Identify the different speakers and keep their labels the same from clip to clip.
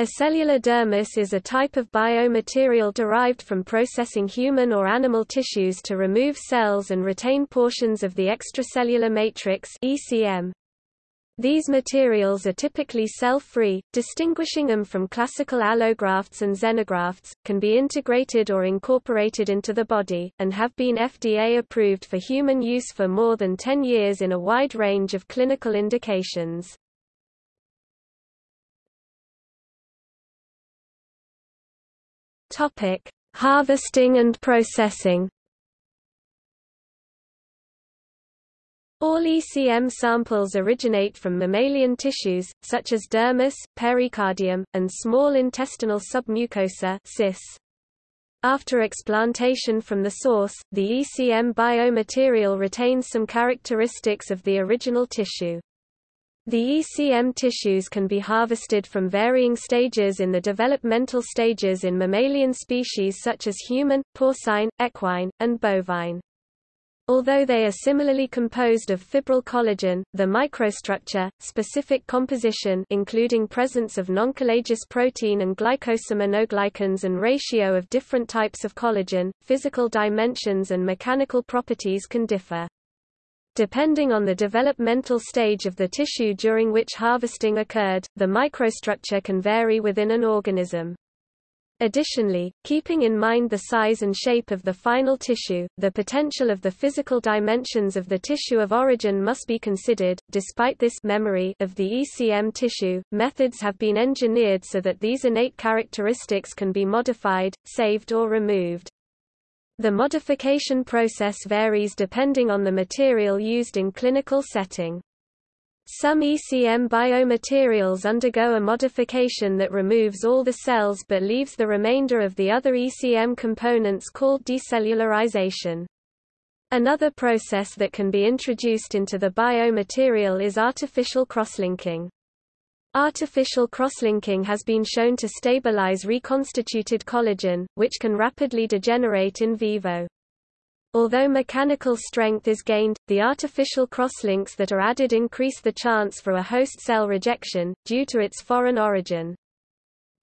Speaker 1: Acellular dermis is a type of biomaterial derived from processing human or animal tissues to remove cells and retain portions of the extracellular matrix ECM. These materials are typically cell-free, distinguishing them from classical allografts and xenografts, can be integrated or incorporated into the body, and have been FDA approved for human use for more than 10 years in a wide range of clinical indications. Topic: Harvesting and processing. All ECM samples originate from mammalian tissues, such as dermis, pericardium, and small intestinal submucosa. After explantation from the source, the ECM biomaterial retains some characteristics of the original tissue. The ECM tissues can be harvested from varying stages in the developmental stages in mammalian species such as human, porcine, equine, and bovine. Although they are similarly composed of fibril collagen, the microstructure, specific composition including presence of noncollagenous protein and glycosaminoglycans and ratio of different types of collagen, physical dimensions and mechanical properties can differ. Depending on the developmental stage of the tissue during which harvesting occurred, the microstructure can vary within an organism. Additionally, keeping in mind the size and shape of the final tissue, the potential of the physical dimensions of the tissue of origin must be considered. Despite this memory of the ECM tissue, methods have been engineered so that these innate characteristics can be modified, saved or removed. The modification process varies depending on the material used in clinical setting. Some ECM biomaterials undergo a modification that removes all the cells but leaves the remainder of the other ECM components called decellularization. Another process that can be introduced into the biomaterial is artificial crosslinking. Artificial crosslinking has been shown to stabilize reconstituted collagen, which can rapidly degenerate in vivo. Although mechanical strength is gained, the artificial crosslinks that are added increase the chance for a host cell rejection, due to its foreign origin.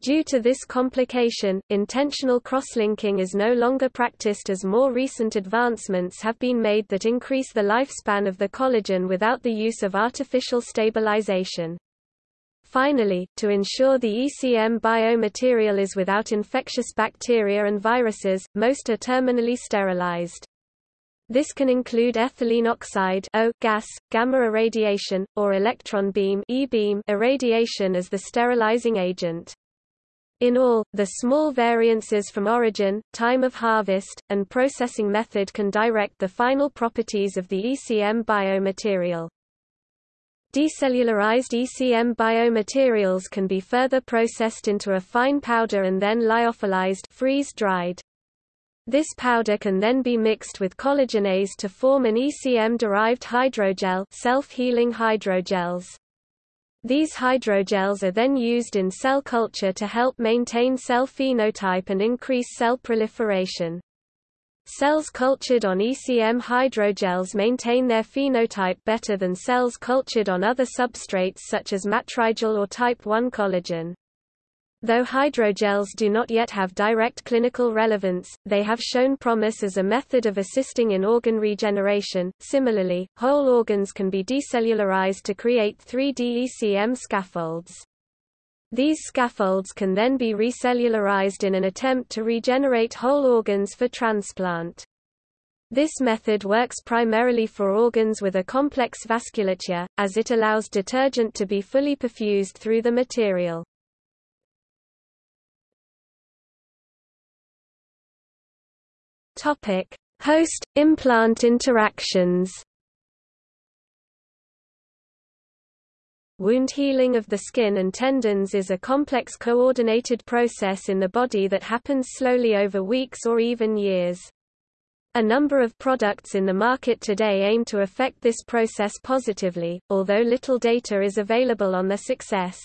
Speaker 1: Due to this complication, intentional crosslinking is no longer practiced as more recent advancements have been made that increase the lifespan of the collagen without the use of artificial stabilization. Finally, to ensure the ECM biomaterial is without infectious bacteria and viruses, most are terminally sterilized. This can include ethylene oxide O gas, gamma irradiation, or electron beam E-beam irradiation as the sterilizing agent. In all, the small variances from origin, time of harvest, and processing method can direct the final properties of the ECM biomaterial. Decellularized ECM biomaterials can be further processed into a fine powder and then lyophilized freeze-dried. This powder can then be mixed with collagenase to form an ECM-derived hydrogel self-healing hydrogels. These hydrogels are then used in cell culture to help maintain cell phenotype and increase cell proliferation. Cells cultured on ECM hydrogels maintain their phenotype better than cells cultured on other substrates such as matrigel or type I collagen. Though hydrogels do not yet have direct clinical relevance, they have shown promise as a method of assisting in organ regeneration. Similarly, whole organs can be decellularized to create 3D ECM scaffolds. These scaffolds can then be recellularized in an attempt to regenerate whole organs for transplant. This method works primarily for organs with a complex vasculature, as it allows detergent to be fully perfused through the material. Host-implant interactions Wound healing of the skin and tendons is a complex coordinated process in the body that happens slowly over weeks or even years. A number of products in the market today aim to affect this process positively, although little data is available on their success.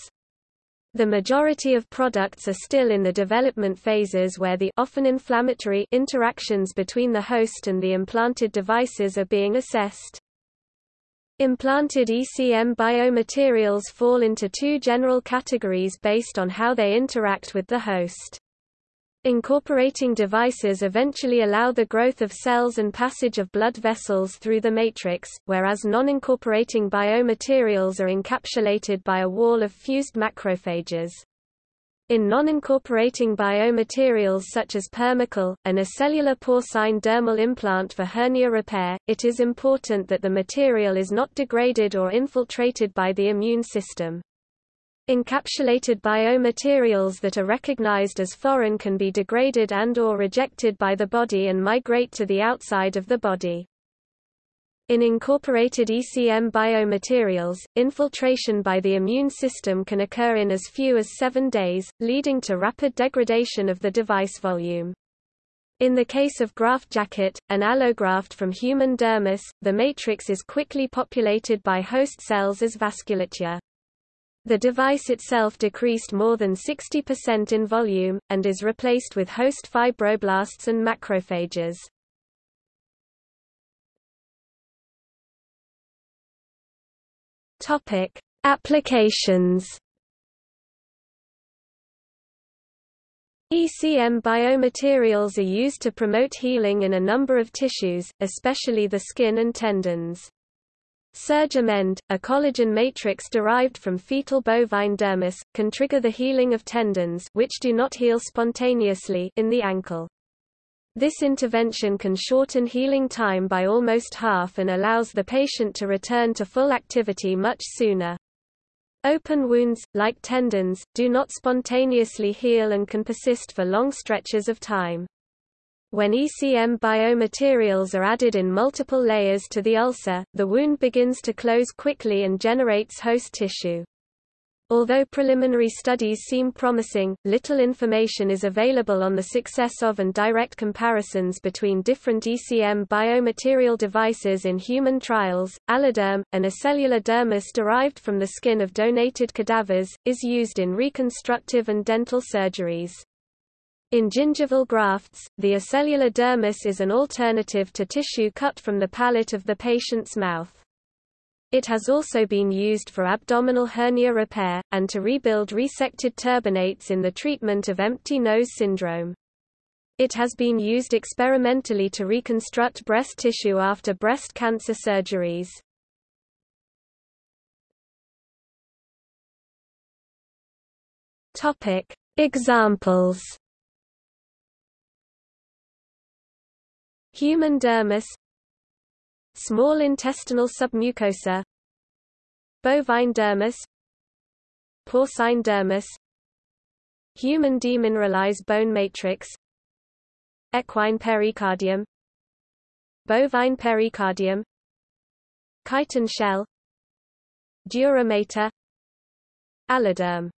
Speaker 1: The majority of products are still in the development phases where the often inflammatory interactions between the host and the implanted devices are being assessed. Implanted ECM biomaterials fall into two general categories based on how they interact with the host. Incorporating devices eventually allow the growth of cells and passage of blood vessels through the matrix, whereas non-incorporating biomaterials are encapsulated by a wall of fused macrophages. In non-incorporating biomaterials such as Permacol, an acellular porcine dermal implant for hernia repair, it is important that the material is not degraded or infiltrated by the immune system. Encapsulated biomaterials that are recognized as foreign can be degraded and or rejected by the body and migrate to the outside of the body. In incorporated ECM biomaterials, infiltration by the immune system can occur in as few as seven days, leading to rapid degradation of the device volume. In the case of GraftJacket, an allograft from human dermis, the matrix is quickly populated by host cells as vasculature. The device itself decreased more than 60% in volume, and is replaced with host fibroblasts and macrophages. Topic: Applications. ECM biomaterials are used to promote healing in a number of tissues, especially the skin and tendons. SurgiMend, a collagen matrix derived from fetal bovine dermis, can trigger the healing of tendons which do not heal spontaneously in the ankle. This intervention can shorten healing time by almost half and allows the patient to return to full activity much sooner. Open wounds, like tendons, do not spontaneously heal and can persist for long stretches of time. When ECM biomaterials are added in multiple layers to the ulcer, the wound begins to close quickly and generates host tissue. Although preliminary studies seem promising, little information is available on the success of and direct comparisons between different ECM biomaterial devices in human trials. Alloderm, an acellular dermis derived from the skin of donated cadavers, is used in reconstructive and dental surgeries. In gingival grafts, the acellular dermis is an alternative to tissue cut from the palate of the patient's mouth. It has also been used for abdominal hernia repair, and to rebuild resected turbinates in the treatment of empty nose syndrome. It has been used experimentally to reconstruct breast tissue after breast cancer surgeries. Topic. Examples Human dermis Small intestinal submucosa Bovine dermis Porcine dermis Human demineralized bone matrix Equine pericardium Bovine pericardium Chitin shell Dura mater Alloderm